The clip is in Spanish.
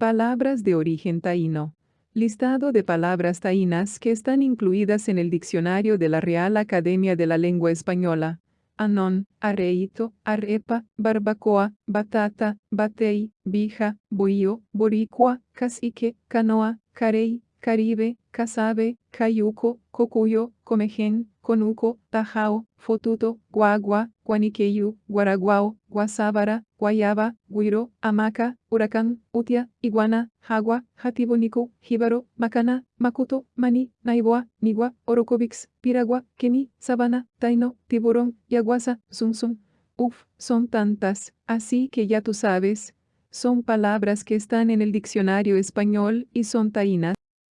Palabras de origen taíno. Listado de palabras taínas que están incluidas en el diccionario de la Real Academia de la Lengua Española. Anón, areito, arepa, barbacoa, batata, batei, bija, bohío, boricua, cacique, canoa, carey, caribe, casabe, cayuco, cocuyo, comején, conuco, tajao, fotuto, guagua, guaniqueyu, guaraguao, guasábara, guayaba, guiro, hamaca, huracán, utia, iguana, jagua, jatibonico, jíbaro, macana, macuto, mani, naiboa, nigua, orocovix, piragua, kemi, sabana, taino, tiburón, yaguasa, sumsum. Uf, son tantas, así que ya tú sabes. Son palabras que están en el diccionario español y son taínas.